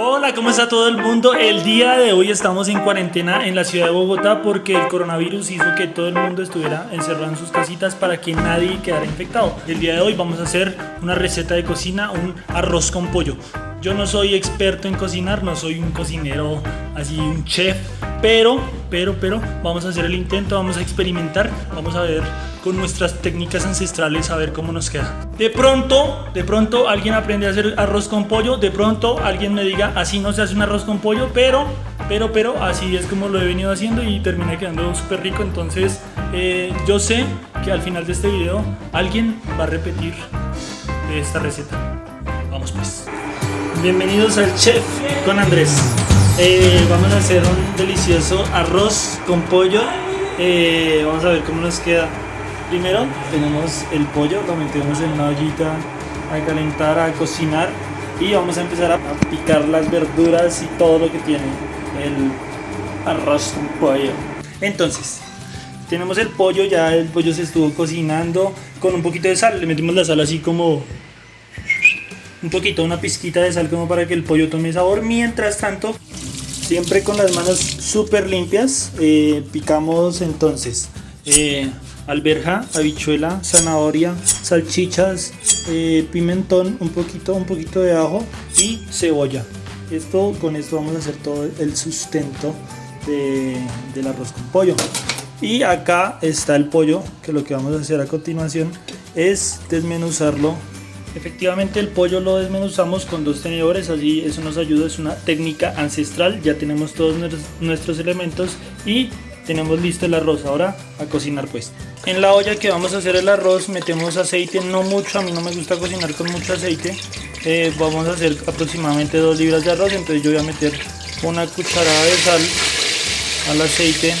Hola, ¿cómo está todo el mundo? El día de hoy estamos en cuarentena en la ciudad de Bogotá porque el coronavirus hizo que todo el mundo estuviera encerrado en sus casitas para que nadie quedara infectado. El día de hoy vamos a hacer una receta de cocina, un arroz con pollo. Yo no soy experto en cocinar, no soy un cocinero así, un chef, pero, pero, pero, vamos a hacer el intento, vamos a experimentar, vamos a ver con nuestras técnicas ancestrales a ver cómo nos queda. De pronto, de pronto alguien aprende a hacer arroz con pollo, de pronto alguien me diga, así no se hace un arroz con pollo, pero, pero, pero, así es como lo he venido haciendo y termina quedando súper rico, entonces eh, yo sé que al final de este video alguien va a repetir esta receta. Vamos pues. Bienvenidos al Chef con Andrés. Eh, vamos a hacer un delicioso arroz con pollo. Eh, vamos a ver cómo nos queda. Primero tenemos el pollo, lo metemos en una ollita a calentar, a cocinar y vamos a empezar a picar las verduras y todo lo que tiene el arroz con pollo. Entonces, tenemos el pollo, ya el pollo se estuvo cocinando con un poquito de sal, le metimos la sal así como un poquito, una pizquita de sal como para que el pollo tome sabor. Mientras tanto, siempre con las manos súper limpias, eh, picamos entonces eh, alberja, habichuela, zanahoria, salchichas, eh, pimentón, un poquito, un poquito de ajo y cebolla. Esto, con esto vamos a hacer todo el sustento del arroz con pollo. Y acá está el pollo, que lo que vamos a hacer a continuación es desmenuzarlo Efectivamente el pollo lo desmenuzamos con dos tenedores, así eso nos ayuda, es una técnica ancestral, ya tenemos todos nuestros elementos y tenemos listo el arroz, ahora a cocinar pues. En la olla que vamos a hacer el arroz metemos aceite, no mucho, a mí no me gusta cocinar con mucho aceite, eh, vamos a hacer aproximadamente 2 libras de arroz, entonces yo voy a meter una cucharada de sal al aceite,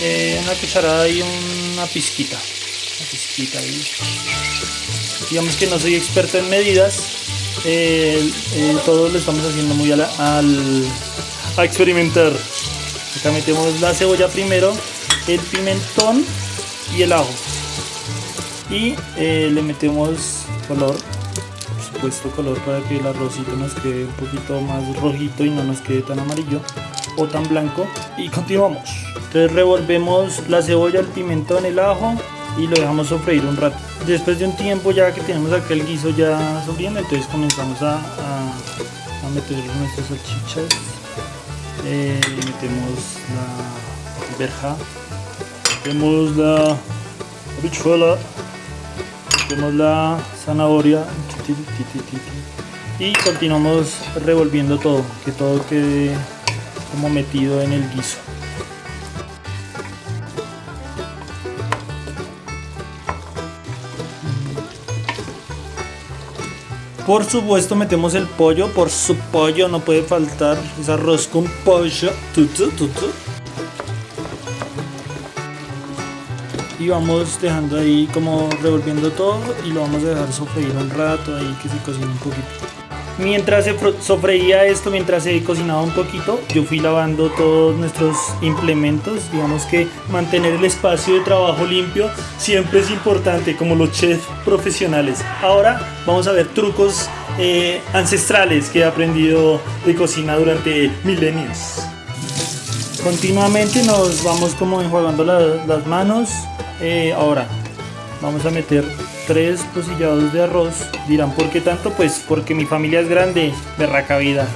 eh, una cucharada y una pizquita, digamos que no soy experto en medidas, eh, eh, lo estamos haciendo muy a, al, a experimentar. Acá metemos la cebolla primero, el pimentón y el ajo. Y eh, le metemos color, por supuesto color para que el arrocito nos quede un poquito más rojito y no nos quede tan amarillo o tan blanco. Y continuamos. Entonces revolvemos la cebolla, el pimentón, el ajo y lo dejamos sofreír un rato. Después de un tiempo ya que tenemos acá el guiso ya sofriendo, entonces comenzamos a, a, meter nuestras salchichas, eh, metemos la verja, metemos la habichuela, metemos la zanahoria y continuamos revolviendo todo, que todo quede como metido en el guiso. Por supuesto metemos el pollo, por su pollo no puede faltar, es arroz con pollo. Y vamos dejando ahí como revolviendo todo y lo vamos a dejar sofreír un rato ahí que se cocine un poquito. Mientras se sofreía esto, mientras se cocinaba un poquito, yo fui lavando todos nuestros implementos. Digamos que mantener el espacio de trabajo limpio siempre es importante, como los chefs profesionales. Ahora vamos a ver trucos eh, ancestrales que he aprendido de cocina durante milenios. Continuamente nos vamos como enjuagando las manos. Eh, ahora vamos a meter tres pocillados de arroz. Dirán, ¿por qué tanto? Pues porque mi familia es grande, berraca vida.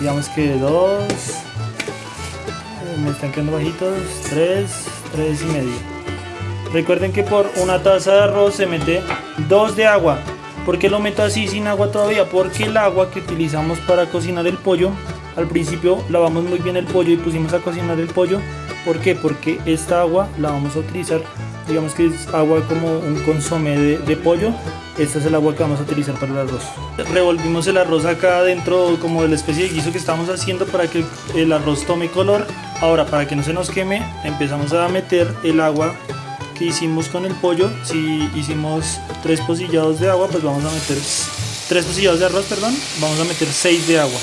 Digamos que dos, eh, me están quedando bajitos, tres, tres y medio. Recuerden que por una taza de arroz se mete dos de agua. ¿Por qué lo meto así sin agua todavía? Porque el agua que utilizamos para cocinar el pollo, al principio lavamos muy bien el pollo y pusimos a cocinar el pollo. ¿Por qué? Porque esta agua la vamos a utilizar digamos que es agua como un consomé de, pollo esta es el agua que vamos a utilizar para el arroz. Revolvimos el arroz acá dentro como de la especie de guiso que estamos haciendo para que el arroz tome color. Ahora para que no se nos queme empezamos a meter el agua que hicimos con el pollo. Si hicimos tres pocillados de agua pues vamos a meter tres pocillados de arroz perdón. Vamos a meter seis de agua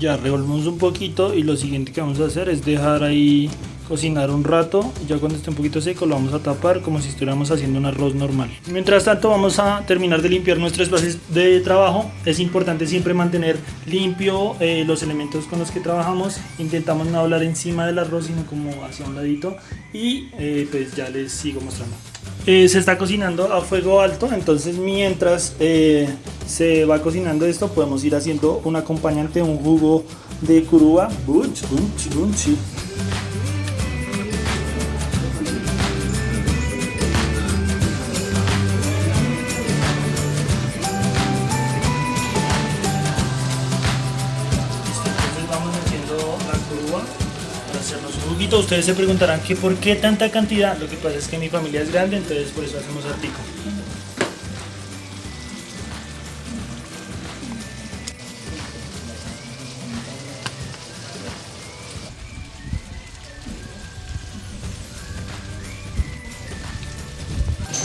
ya revolvemos un poquito y lo siguiente que vamos a hacer es dejar ahí cocinar un rato. Ya cuando esté un poquito seco lo vamos a tapar como si estuviéramos haciendo un arroz normal. Mientras tanto vamos a terminar de limpiar nuestro espacio de trabajo. Es importante siempre mantener limpio eh, los elementos con los que trabajamos. Intentamos no hablar encima del arroz sino como hacia un ladito. Y eh, pues ya les sigo mostrando. Eh, se está cocinando a fuego alto, entonces mientras se va cocinando esto podemos ir haciendo un acompañante, un jugo de curuba. Ustedes se preguntarán que por qué tanta cantidad. Lo que pasa es que mi familia es grande, entonces por eso hacemos artico.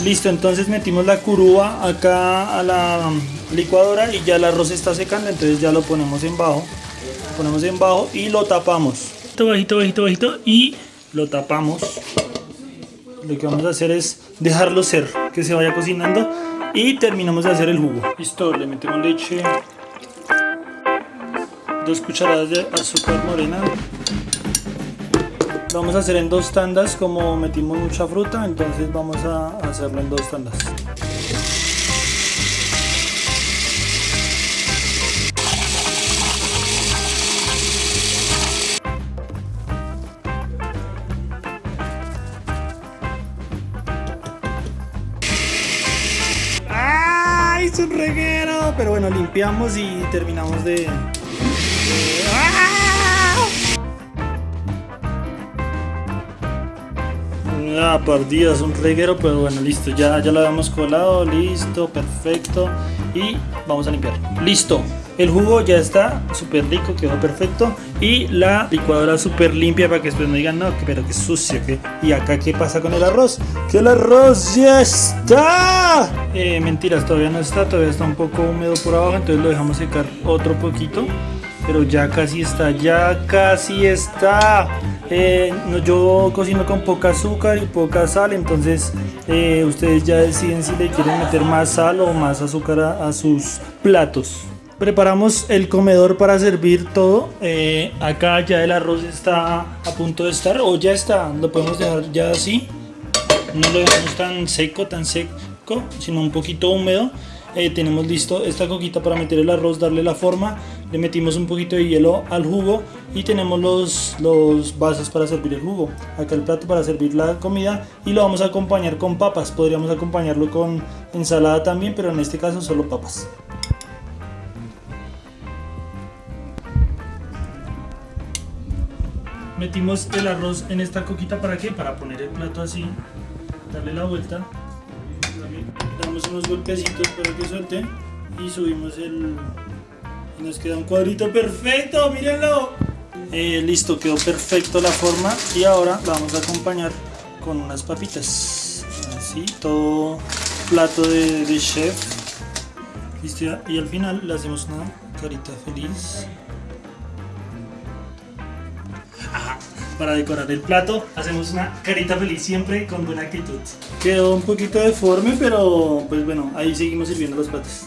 Listo, entonces metimos la curúa acá a la licuadora y ya el arroz está secando, entonces ya lo ponemos en bajo. ponemos en bajo y lo tapamos. Bajito, bajito, bajito y lo tapamos. Lo que vamos a hacer es dejarlo ser, que se vaya cocinando y terminamos de hacer el jugo. Listo, le metemos leche, dos cucharadas de azúcar morena vamos a hacer en dos tandas como metimos mucha fruta entonces vamos a hacerlo en dos tandas un reguero pero bueno limpiamos y terminamos de Ah, por Dios, un reguero, pero bueno, listo, ya, ya lo habíamos colado, listo, perfecto. Y vamos a limpiar. Listo, el jugo ya está súper rico, quedó perfecto. Y la licuadora súper limpia para que después no digan, no, pero qué sucio. ¿qué? Y acá, ¿qué pasa con el arroz? Que el arroz ya está. Eh, mentiras, todavía no está, todavía está un poco húmedo por abajo, entonces lo dejamos secar otro poquito. Pero ya casi está, ya casi está. Eh, yo cocino con poca azúcar y poca sal, entonces eh, ustedes ya deciden si le quieren meter más sal o más azúcar a, sus platos. Preparamos el comedor para servir todo. Eh, acá ya el arroz está a punto de estar, o ya está, lo podemos dejar ya así. No lo dejamos tan seco, tan seco, sino un poquito húmedo. tenemos listo esta coquita para meter el arroz, darle la forma le metimos un poquito de hielo al jugo y tenemos los, los vasos para servir el jugo. Acá el plato para servir la comida y lo vamos a acompañar con papas. Podríamos acompañarlo con ensalada también, pero en este caso solo papas. Metimos el arroz en esta coquita para qué? Para poner el plato así, darle la vuelta, damos unos golpecitos para que suelte y subimos el, nos queda un cuadrito perfecto, mírenlo. Eh, listo, quedó perfecto la forma y ahora vamos a acompañar con unas papitas. Así, todo plato de, chef. Listo, y al final le hacemos una carita feliz. Para decorar el plato hacemos una carita feliz siempre con buena actitud. Quedó un poquito deforme, pero pues bueno, ahí seguimos sirviendo los platos.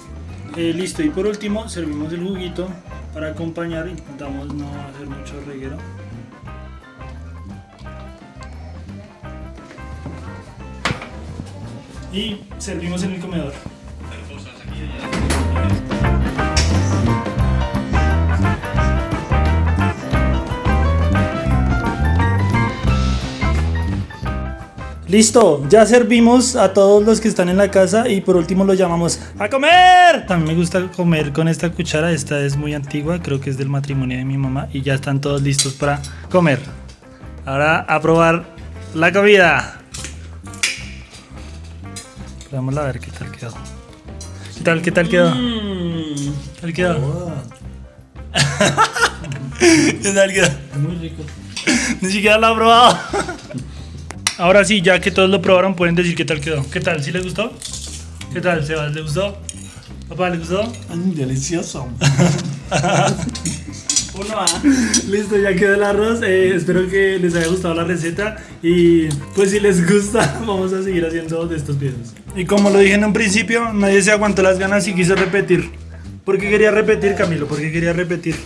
Eh, listo, y por último servimos el juguito para acompañar, intentamos no hacer mucho reguero. Y servimos en el comedor. Listo, ya servimos a todos los que están en la casa y por último los llamamos a comer. También me gusta comer con esta cuchara, esta es muy antigua, creo que es del matrimonio de mi mamá y ya están todos listos para comer. Ahora a probar la comida. Vamos a ver qué tal quedó. ¿Qué tal, qué tal quedó? ¿Qué tal quedó? ¿Qué tal quedó? Muy rico. Ni siquiera lo ha probado. Ahora sí, ya que todos lo probaron, pueden decir qué tal quedó. ¿Qué tal? ¿Sí les gustó? ¿Qué tal, Sebas? ¿Le gustó? ¿Papá, le gustó? delicioso. Uno A. Listo, ya quedó el arroz. Eh, espero que les haya gustado la receta. Y pues si les gusta, vamos a seguir haciendo de estos videos. Y como lo dije en un principio, nadie se aguantó las ganas y quiso repetir. ¿Por qué quería repetir, Camilo? ¿Por qué quería repetir?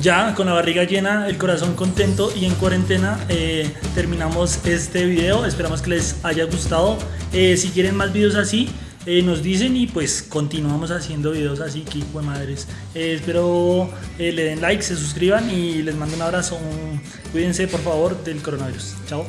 Ya con la barriga llena, el corazón contento y en cuarentena eh, terminamos este video. Esperamos que les haya gustado. Eh, si quieren más videos así, eh, nos dicen y pues continuamos haciendo videos así, que hijo de madres. Espero le den like, se suscriban y les mando un abrazo. Cuídense por favor del coronavirus. Chao.